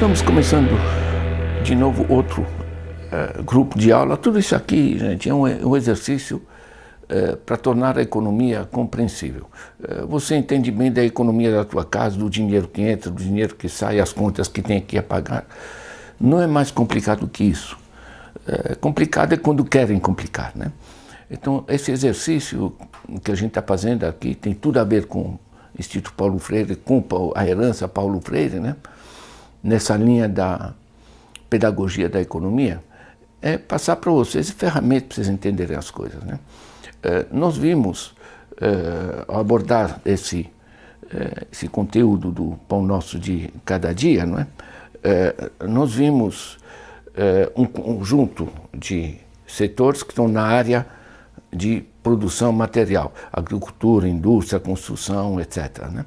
estamos começando de novo outro uh, grupo de aula. Tudo isso aqui, gente, é um, um exercício uh, para tornar a economia compreensível. Uh, você entende bem da economia da tua casa, do dinheiro que entra, do dinheiro que sai, as contas que tem a pagar. Não é mais complicado que isso. complicado é quando querem complicar, né? Então, esse exercício que a gente está fazendo aqui tem tudo a ver com o Instituto Paulo Freire, com a herança Paulo Freire, né? Nessa linha da pedagogia da economia, é passar para vocês ferramentas para vocês entenderem as coisas. Né? É, nós vimos, é, ao abordar esse, é, esse conteúdo do Pão Nosso de Cada Dia, não é? é nós vimos é, um conjunto de setores que estão na área de produção material, agricultura, indústria, construção, etc. Né?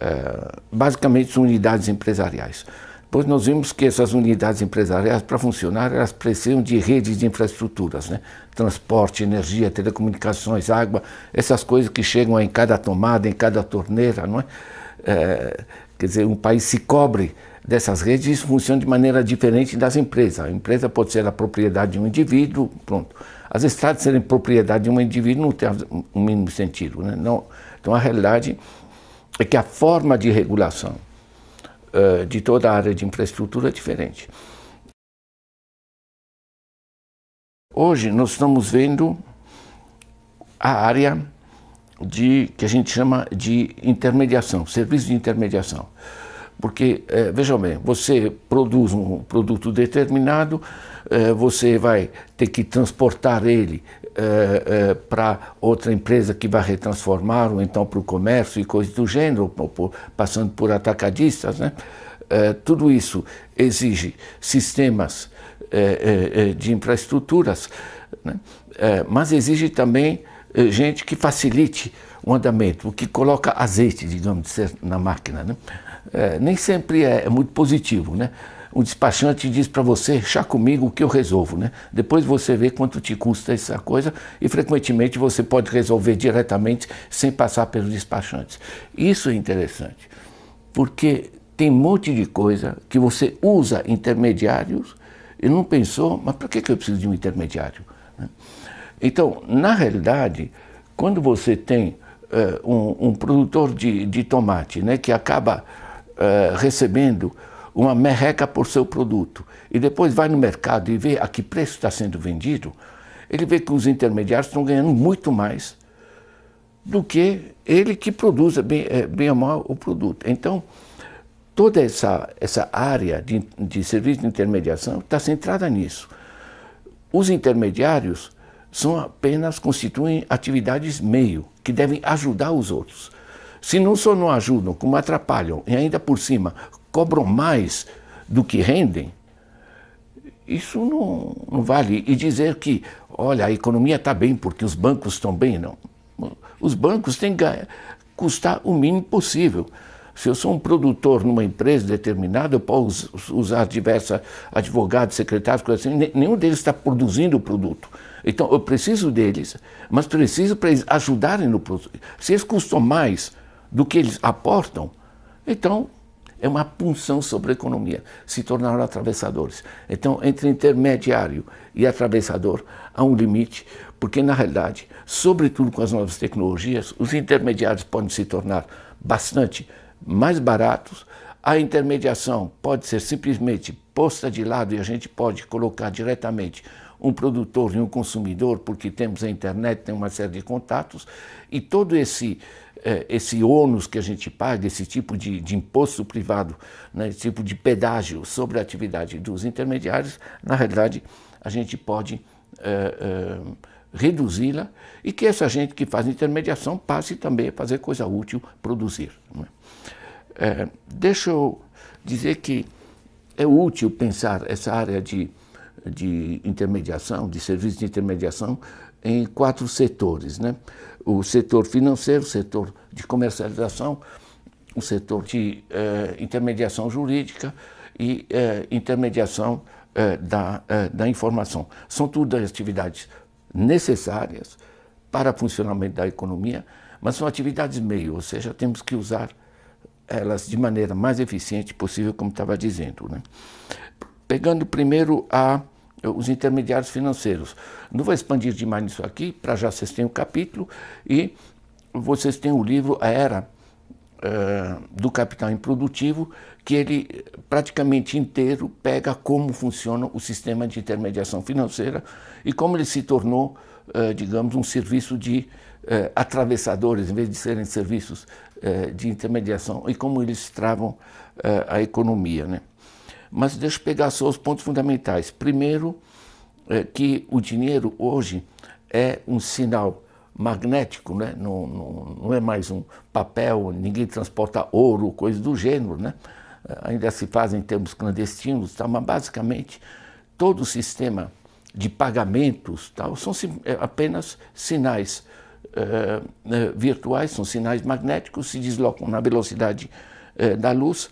É, basicamente unidades empresariais. Depois nós vimos que essas unidades empresariais, para funcionar, elas precisam de redes de infraestruturas, né? transporte, energia, telecomunicações, água, essas coisas que chegam em cada tomada, em cada torneira, não é? é quer dizer, um país se cobre dessas redes e isso funciona de maneira diferente das empresas. A empresa pode ser a propriedade de um indivíduo, pronto. As estradas serem propriedade de um indivíduo não tem o mínimo sentido. Né? Não, então a realidade é que a forma de regulação uh, de toda a área de infraestrutura é diferente. Hoje nós estamos vendo a área de que a gente chama de intermediação, serviço de intermediação. Porque, eh, vejam bem, você produz um produto determinado, você vai ter que transportar ele eh, eh, para outra empresa que vai retransformar, ou então para o comércio e coisas do gênero, passando por atacadistas. Né? Eh, tudo isso exige sistemas eh, eh, de infraestruturas, né? mas exige também gente que facilite o andamento, o que coloca azeite, digamos, na máquina. Né? nem sempre é, é muito positivo. Né? Um despachante diz para você, chá comigo o que eu resolvo, né? Depois você vê quanto te custa essa coisa e frequentemente você pode resolver diretamente sem passar pelos despachantes. Isso é interessante, porque tem um monte de coisa que você usa intermediários e não pensou, mas para que eu preciso de um intermediário? Né? Então, na realidade, quando você tem uh, um, um, produtor de, de tomate né, que acaba uh, recebendo uma merreca por seu produto e depois vai no mercado e vê a que preço está sendo vendido, ele vê que os intermediários estão ganhando muito mais do que ele que produz bem, é, bem ou mal o produto. Então, toda essa, essa área de, de serviço de intermediação está centrada nisso. Os intermediários são apenas, constituem atividades meio, que devem ajudar os outros. Se não só não ajudam, como atrapalham, e ainda por cima cobram mais do que rendem, isso não, não vale. E dizer que, olha, a economia está bem porque os bancos estão bem, não. Os bancos têm que custar o mínimo possível. Se eu sou um produtor numa empresa determinada, eu posso usar diversos advogados, secretários, coisas assim, nenhum deles está produzindo o produto. Então, eu preciso deles, mas preciso para eles ajudarem no produto. Se eles custam mais do que eles aportam, então é uma punção sobre a economia, se tornaram atravessadores. Então, entre intermediário e atravessador, há um limite, porque na realidade, sobretudo com as novas tecnologias, os intermediários podem se tornar bastante mais baratos, a intermediação pode ser simplesmente posta de lado e a gente pode colocar diretamente um produtor e um consumidor, porque temos a internet, tem uma série de contatos, e todo esse é, esse ônus que a gente paga, esse tipo de, de imposto privado, né, esse tipo de pedágio sobre a atividade dos intermediários, na realidade a gente pode é, é, reduzi-la e que essa gente que faz intermediação passe também a fazer coisa útil, produzir. É? é, deixa eu dizer que é útil pensar essa área de, de intermediação, de serviços de intermediação, em quatro setores. Né? O setor financeiro, o setor de comercialização, o setor de eh, intermediação jurídica e eh, intermediação eh, da, da informação. São tudo atividades necessárias para o funcionamento da economia, mas são atividades meio, ou seja, temos que usar elas de maneira mais eficiente possível, como estava dizendo. Né? Pegando primeiro a, os intermediários financeiros. Não vou expandir demais nisso aqui, para já vocês têm o capítulo e vocês têm o livro A Era uh, do Capital Improdutivo, que ele praticamente inteiro pega como funciona o sistema de intermediação financeira e como ele se tornou, uh, digamos, um serviço de uh, atravessadores, em vez de serem serviços de intermediação, e como eles travam a economia. Né? Mas deixa eu pegar só os pontos fundamentais. Primeiro, que o dinheiro hoje é um sinal magnético, né? não, não, não, é mais um papel, ninguém transporta ouro, coisa do gênero, né? ainda se faz em termos clandestinos, tá? mas basicamente todo o sistema de pagamentos tal, são é, apenas sinais uh, virtuais, são sinais magnéticos, se deslocam na velocidade da luz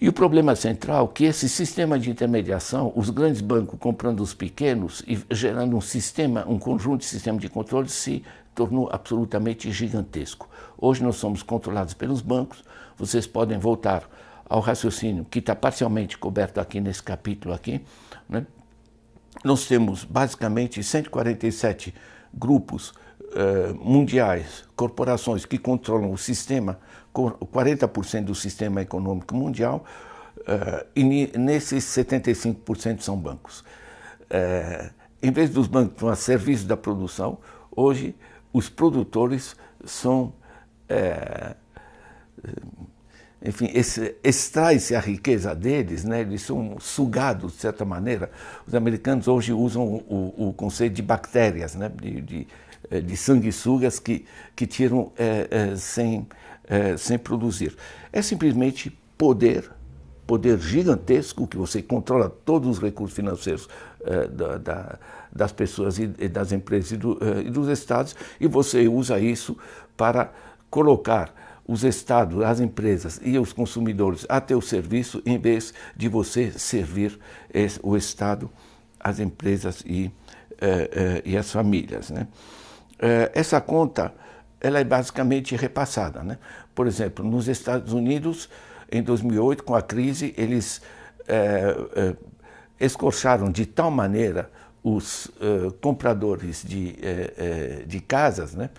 e o problema central é que esse sistema de intermediação, os grandes bancos comprando os pequenos e gerando um sistema, um conjunto de sistema de controle, se tornou absolutamente gigantesco. Hoje nós somos controlados pelos bancos, vocês podem voltar ao raciocínio que está parcialmente coberto aqui nesse capítulo aqui. Né? Nós temos basicamente 147 grupos uh, mundiais, corporações que controlam o sistema 40% do sistema econômico mundial, uh, e nesses 75% são bancos. Uh, em vez dos bancos a serviço da produção, hoje os produtores são, uh, enfim, extrai-se a riqueza deles, né? eles são sugados de certa maneira. Os americanos hoje usam o, o conceito de bactérias, né? de, de, de sanguessugas que, que tiram sem é, sem produzir. É simplesmente poder, poder gigantesco, que você controla todos os recursos financeiros é, da, da, das pessoas e, das empresas e, do, é, e dos estados, e você usa isso para colocar os estados, as empresas e os consumidores a teu serviço, em vez de você servir esse, o Estado, as empresas e, eh, e as famílias. Né? essa conta ela é basicamente repassada. Né? Por exemplo, nos Estados Unidos, em 2008, com a crise, eles é, é, escorcharam de tal maneira os é, compradores de, de casas, né?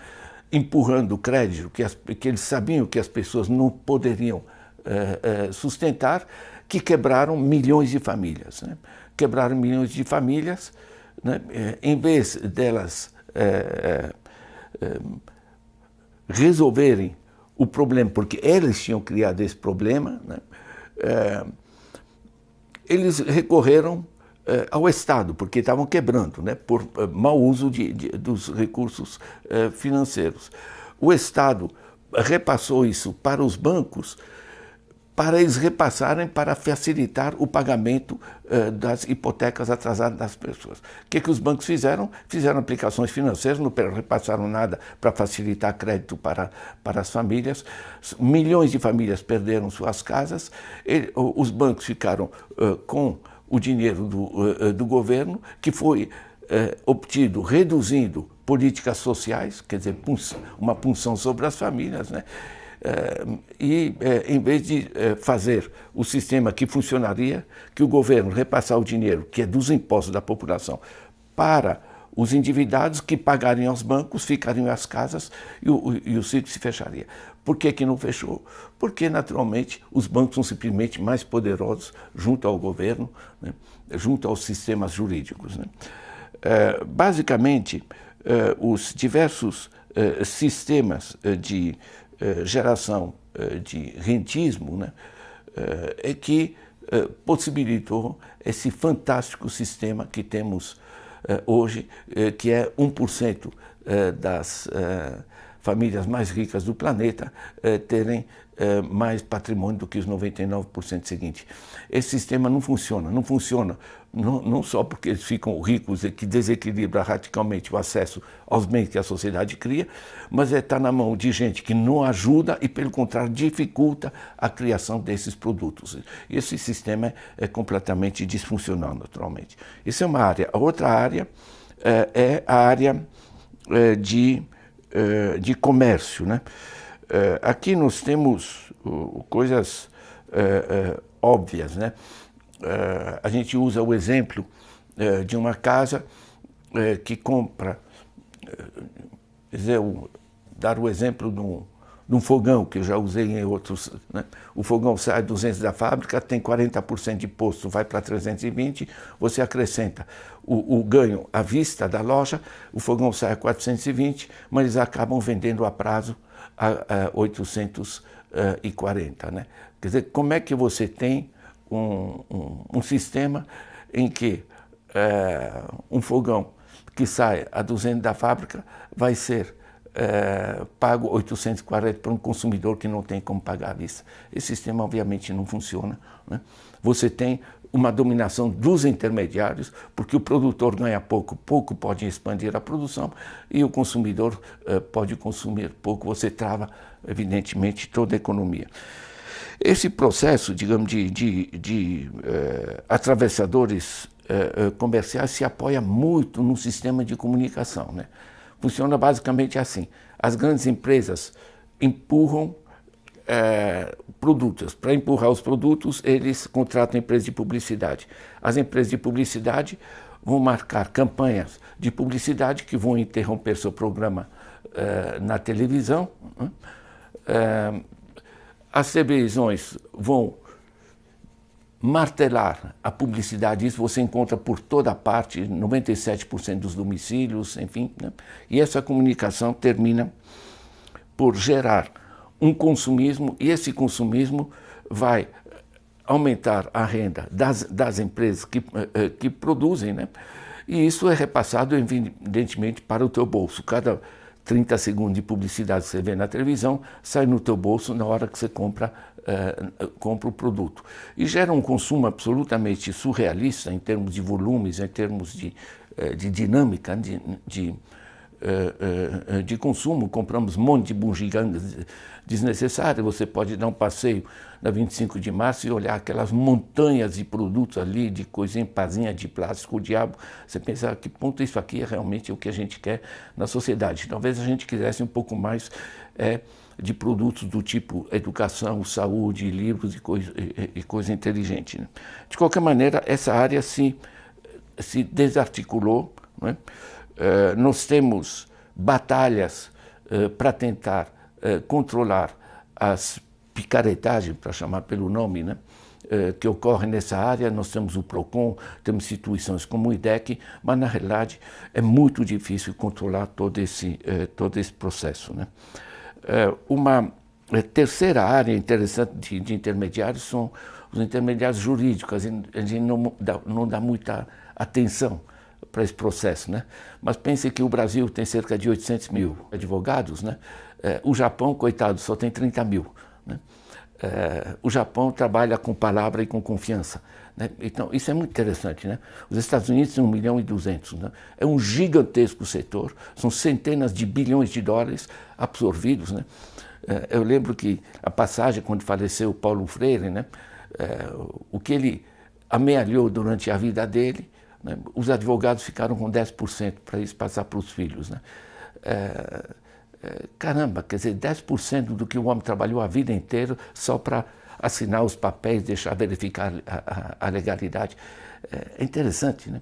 empurrando o crédito, que, as, que, eles sabiam que as pessoas não poderiam sustentar, que quebraram milhões de famílias. Né? Quebraram milhões de famílias, né? em vez delas resolverem o problema, porque eles tinham criado esse problema, né? é, eles recorreram é, ao Estado, porque estavam quebrando, né? por é, mau uso de, de, dos recursos é, financeiros. O Estado repassou isso para os bancos para eles repassarem para facilitar o pagamento uh, das hipotecas atrasadas das pessoas. O que, que os bancos fizeram? Fizeram aplicações financeiras, não repassaram nada para facilitar crédito para, para as famílias. Milhões de famílias perderam suas casas, e, os bancos ficaram uh, com o dinheiro do, uh, do governo, que foi obtido reduzindo políticas sociais, quer dizer, uma punção sobre as famílias, né? Eh, e eh, em vez de eh, fazer o sistema que funcionaria, que o governo repassar o dinheiro, que é dos impostos da população, para os endividados que pagariam aos bancos, ficariam as casas e o, e o ciclo se fecharia. Por que, que não fechou? Porque, naturalmente, os bancos são simplesmente mais poderosos junto ao governo, né? junto aos sistemas jurídicos. Né? É, basicamente, é, os diversos é, sistemas de geração eh, de rentismo, né, eh, é que possibilitou esse fantástico sistema que temos hoje, que é 1% das famílias mais ricas do planeta terem mais patrimônio do que os 99% seguintes. Esse sistema não funciona, não funciona não, não, só porque eles ficam ricos e que desequilibra radicalmente o acesso aos bens que a sociedade cria, mas é estar tá na mão de gente que não ajuda e, pelo contrário, dificulta a criação desses produtos. Esse sistema é, é completamente disfuncional, naturalmente. Isso é uma área. A outra área é, é a área é, de, é, de comércio. Né? Uh, aqui nós temos coisas uh, óbvias, né? a gente usa o exemplo de uma casa que compra, dizer, dar o exemplo de um, de um fogão, que eu já usei em outros. Né? O fogão sai 200 da fábrica, tem 40% de posto, vai para 320, você acrescenta o, o, ganho à vista da loja, o fogão sai a 420, mas eles acabam vendendo a prazo a, a 840. Né? Quer dizer, como é que você tem um, um, um sistema em que é, um fogão que sai a 200 da fábrica vai ser é, pago 840 para um consumidor que não tem como pagar à vista. Esse sistema obviamente não funciona. Né? Você tem uma dominação dos intermediários, porque o produtor ganha pouco, pouco pode expandir a produção e o consumidor é, pode consumir pouco, você trava evidentemente toda a economia. Esse processo, digamos, de, de, de é, atravessadores comerciais se apoia muito no sistema de comunicação. Né? Funciona basicamente assim. As grandes empresas empurram é, produtos. Para empurrar os produtos, eles contratam empresas de publicidade. As empresas de publicidade vão marcar campanhas de publicidade que vão interromper seu programa é, na televisão. Né? É, as televisões vão martelar a publicidade, isso você encontra por toda parte, 97% dos domicílios, enfim. Né? E essa comunicação termina por gerar um consumismo, e esse consumismo vai aumentar a renda das, das empresas que, eh, eh, que produzem, né? e isso é repassado, evidentemente, para o teu bolso. Cada 30 segundos de publicidade que você vê na televisão sai no teu bolso na hora que você compra uh, compra o produto. E gera um consumo absolutamente surrealista em termos de volumes, em termos de, uh, de dinâmica, de, de, de consumo. Compramos um monte de bugigangas desnecessárias. Você pode dar um passeio na 25 de março e olhar aquelas montanhas de produtos ali, de coisinha, pazinha de plástico, o diabo. Você pensa, a que ponto isso aqui é realmente o que a gente quer na sociedade? Talvez a gente quisesse um pouco mais... É, de produtos do tipo educação, saúde, livros e coisa, e, e coisa inteligente. Né? De qualquer maneira, essa área se, se desarticulou. Né? Uh, nós temos batalhas uh, para tentar uh, controlar as picaretagens, para chamar pelo nome, né? que ocorrem nessa área, nós temos o PROCON, temos instituições como o IDEC, mas na realidade é muito difícil controlar todo esse, todo esse processo. Né? Uma terceira área interessante de, de, intermediários são os intermediários jurídicos. A gente não dá, não dá muita atenção para esse processo, né? Mas pense que o Brasil tem cerca de 800 mil advogados, né? É, o Japão, coitado, só tem 30 mil. Né? É, o Japão trabalha com palavra e com confiança. Né? Então, isso é muito interessante. Né? Os Estados Unidos têm 1 milhão e 200. Né? É um gigantesco setor, são centenas de bilhões de dólares absorvidos. Né? É, eu lembro que a passagem, quando faleceu o Paulo Freire, né? É, o que ele amealhou durante a vida dele, né? os advogados ficaram com 10% para isso passar para os filhos. Né? É, é, caramba, quer dizer, 10% do que o homem trabalhou a vida inteira só para assinar os papéis, deixar verificar a, a, a legalidade. É, é interessante, né?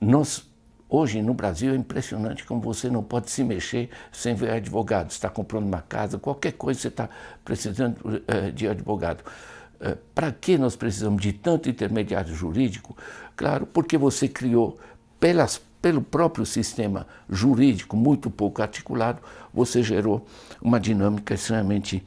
Nós, hoje no Brasil, é impressionante como você não pode se mexer sem ver advogado. Está comprando uma casa, qualquer coisa você está precisando é, de advogado. É, Para que nós precisamos de tanto intermediário jurídico? Claro, porque você criou pelas pelo próprio sistema jurídico muito pouco articulado, você gerou uma dinâmica extremamente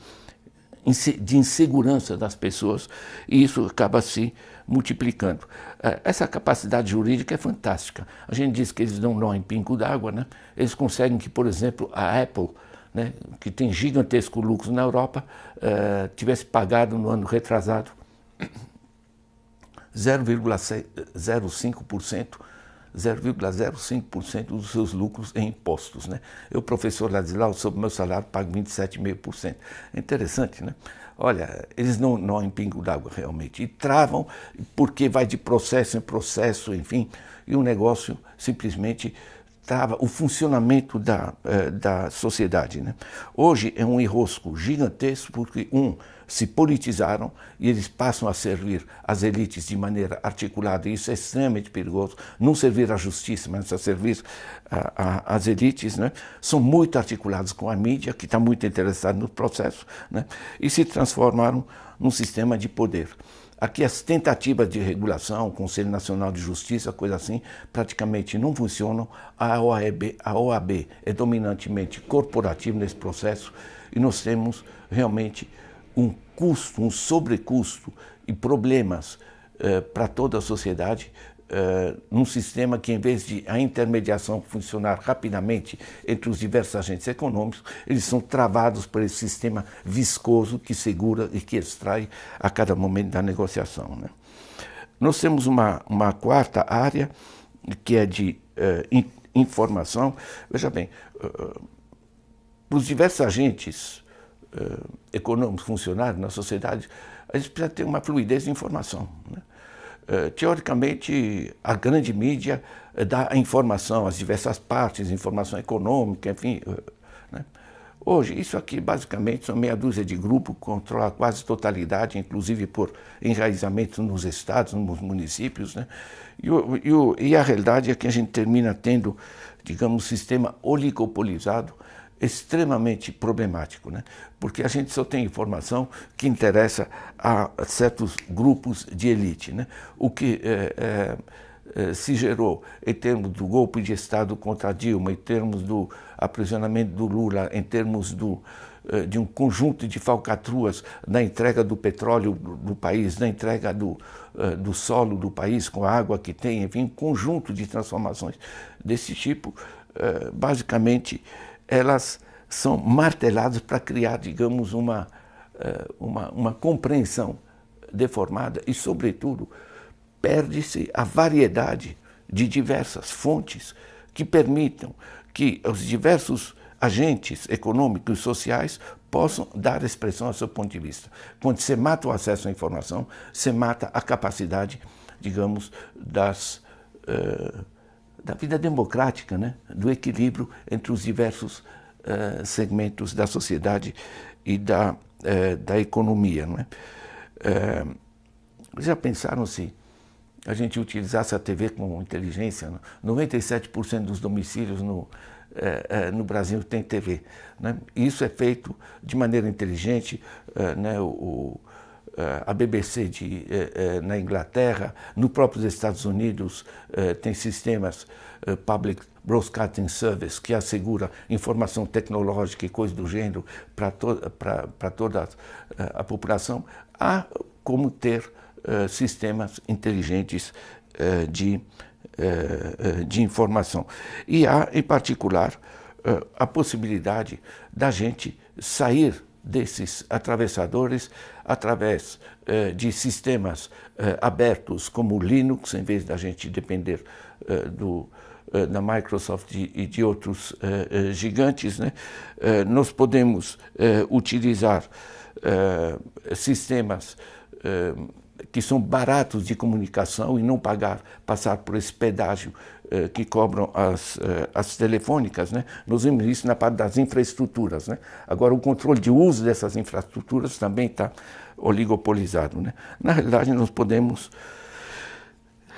de insegurança das pessoas e isso acaba se multiplicando. É, essa capacidade jurídica é fantástica. A gente diz que eles dão nó em pingo d'água, né? eles conseguem que, por exemplo, a Apple, né, que tem gigantesco lucro na Europa, uh, tivesse pagado no ano retrasado 0,05% 0,05% dos seus lucros em impostos. Né? Eu, professor Ladislau, sobre meu salário, pago 27,5%. É interessante, né? Olha, eles não, não em pingo d'água realmente. E travam porque vai de processo em processo, enfim, e o negócio simplesmente o funcionamento da, eh, da sociedade. Né? Hoje é um enrosco gigantesco porque, um, se politizaram e eles passam a servir as elites de maneira articulada, e isso é extremamente perigoso, não servir à justiça, mas a servir às elites, né? são muito articulados com a mídia, que está muito interessada no processo, né? e se transformaram num sistema de poder. Aqui as tentativas de regulação, Conselho Nacional de Justiça, coisa assim, praticamente não funcionam. A OAB, a OAB é dominantemente corporativa nesse processo e nós temos realmente um custo, um sobrecusto e problemas eh, para toda a sociedade uh, num sistema que, em vez de a intermediação funcionar rapidamente entre os diversos agentes econômicos, eles são travados por esse sistema viscoso que segura e que extrai a cada momento da negociação. Né? Nós temos uma, uma quarta área, que é de uh, in, informação. Veja bem, uh, os diversos agentes econômicos funcionários na sociedade, a gente precisa ter uma fluidez de informação. Né? Eh, teoricamente, a grande mídia eh, dá a informação, as diversas partes, informação econômica, enfim. Eh, né? Hoje, isso aqui basicamente são meia dúzia de grupos que controlam quase totalidade, inclusive por enraizamento nos estados, nos municípios. Né? E, e, e a realidade é que a gente termina tendo, digamos, um sistema oligopolizado, extremamente problemático, né? porque a gente só tem informação que interessa a certos grupos de elite. Né? O que é, é, se gerou em termos do golpe de Estado contra Dilma, em termos do aprisionamento do Lula, em termos do, de um conjunto de falcatruas na entrega do petróleo do país, na entrega do, do solo do país com a água que tem, enfim, um conjunto de transformações desse tipo, basicamente elas são marteladas para criar, digamos, uma, eh, uma, uma compreensão deformada e, sobretudo, perde-se a variedade de diversas fontes que permitam que os diversos agentes econômicos e sociais possam dar expressão ao seu ponto de vista. Quando você mata o acesso à informação, você mata a capacidade, digamos, das, uh, da vida democrática, né? do equilíbrio entre os diversos uh, segmentos da sociedade e da, uh, da economia. Não é? Uh, já pensaram se a gente utilizasse a TV com inteligência? 97% né? dos domicílios no, no Brasil tem TV. Né? Isso é feito de maneira inteligente. Né? o, a BBC de, na Inglaterra, no próprios Estados Unidos, tem sistemas public Broadcasting Service, que assegura informação tecnológica e coisas do gênero para to toda a, eh, população, há como ter sistemas inteligentes de, de informação. E há, em particular, a possibilidade da gente sair desses atravessadores através de sistemas abertos como o Linux, em vez da gente depender do, eh, da Microsoft e de outros eh, eh, gigantes, né? nós podemos utilizar sistemas que são baratos de comunicação e não pagar, passar por esse pedágio que cobram as, as telefônicas. Né? Nós vimos isso na parte das infraestruturas. Né? Agora, o controle de uso dessas infraestruturas também está oligopolizado. Né? Na realidade, nós podemos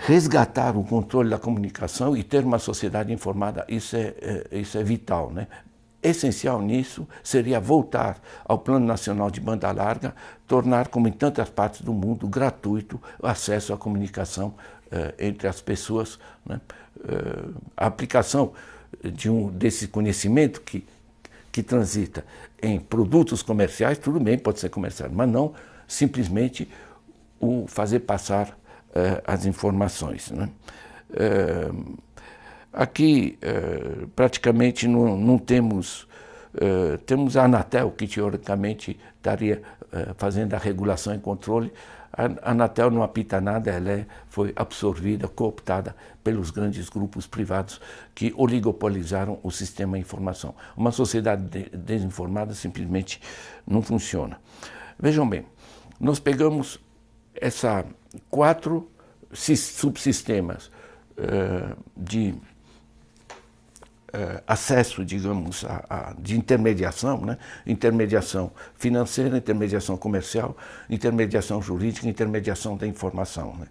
resgatar o controle da comunicação e ter uma sociedade informada, isso é, é, isso é vital. Né? Essencial nisso seria voltar ao Plano Nacional de Banda Larga, tornar, como em tantas partes do mundo, gratuito o acesso à comunicação eh, entre as pessoas. Né? Eh, a aplicação de um, desse conhecimento que, que transita em produtos comerciais, tudo bem, pode ser comercial, mas não simplesmente o fazer passar uh, as informações. Né? Aqui uh, praticamente não, não temos, temos a Anatel que teoricamente estaria fazendo a regulação e controle, a Anatel não apita nada, ela é, foi absorvida, cooptada pelos grandes grupos privados que oligopolizaram o sistema de informação. Uma sociedade de, desinformada simplesmente não funciona. Vejam bem, nós pegamos essa quatro subsistemas de uh, acesso, digamos, a, a, de intermediação, né? intermediação financeira, intermediação comercial, intermediação jurídica, intermediação da informação. Né?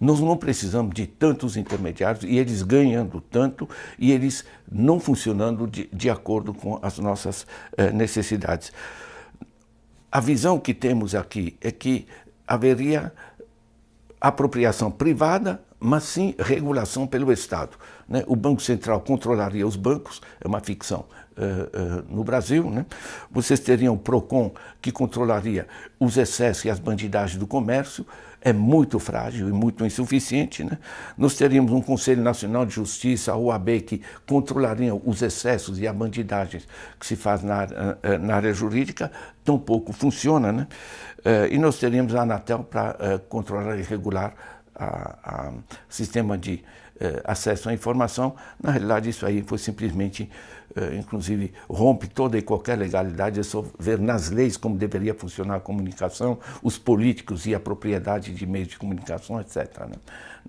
Nós não precisamos de tantos intermediários e eles ganhando tanto e eles não funcionando de, de acordo com as nossas uh, necessidades. A visão que temos aqui é que haveria apropriação privada, mas sim regulação pelo Estado. Né? O Banco Central controlaria os bancos, é uma ficção uh, uh, no Brasil. Né? Vocês teriam o PROCON, que controlaria os excessos e as bandidagens do comércio, é muito frágil e muito insuficiente. Né? Nós teríamos um Conselho Nacional de Justiça, a OAB, que controlariam os excessos e a bandidagem que se faz na, eh, na área jurídica, tampouco funciona. Né? E nós teríamos a Anatel para controlar e regular o sistema de eh, acesso à informação, na realidade isso aí foi simplesmente, eh, inclusive, rompe toda e qualquer legalidade, é só ver nas leis como deveria funcionar a comunicação, os políticos e a propriedade de meios de comunicação, etc. Né?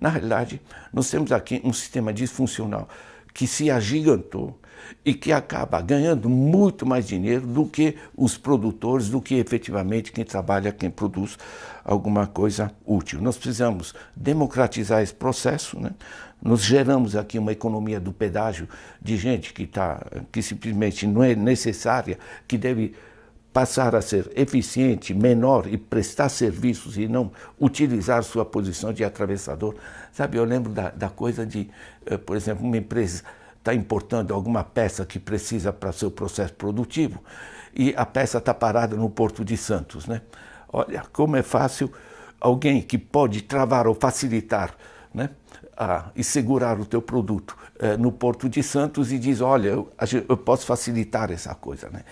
Na realidade, nós temos aqui um sistema disfuncional que se agigantou e que acaba ganhando muito mais dinheiro do que os produtores, do que efetivamente quem trabalha, quem produz alguma coisa útil. Nós precisamos democratizar esse processo, né? Nós geramos aqui uma economia do pedágio de gente que, tá, que simplesmente não é necessária, que deve passar a ser eficiente, menor e prestar serviços e não utilizar sua posição de atravessador. Sabe, eu lembro da, da coisa de, uh, por exemplo, uma empresa está importando alguma peça que precisa para seu processo produtivo e a peça está parada no Porto de Santos. Né? Olha, como é fácil alguém que pode travar ou facilitar né, a, e segurar o teu produto é, no Porto de Santos e diz, olha, eu, eu posso facilitar essa coisa. Né?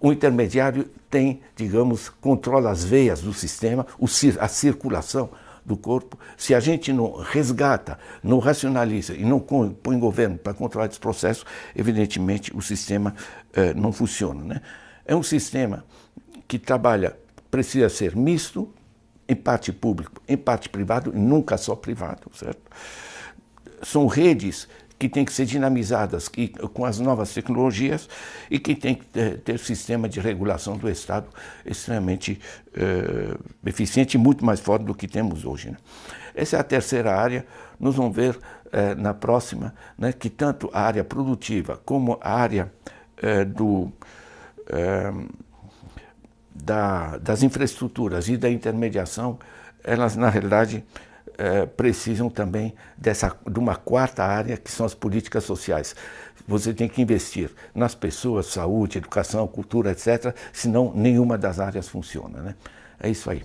O intermediário tem, digamos, controla as veias do sistema, o, a circulação do corpo. Se a gente não resgata, não racionaliza e não põe governo para controlar esse processo, evidentemente o sistema eh, não funciona. Né? É um sistema que trabalha, precisa ser misto, em parte público, em parte privado, nunca só privado, certo? São redes que têm que ser dinamizadas que, com as novas tecnologias e que tem que ter, ter sistema de regulação do Estado extremamente eh, eficiente e muito mais forte do que temos hoje. Né? Essa é a terceira área. Nós vamos ver eh, na próxima né, que tanto a área produtiva como a área eh, do, da, das infraestruturas e da intermediação, elas na realidade é, precisam também dessa, de uma quarta área, que são as políticas sociais. Você tem que investir nas pessoas, saúde, educação, cultura, etc., senão nenhuma das áreas funciona. Né? É isso aí.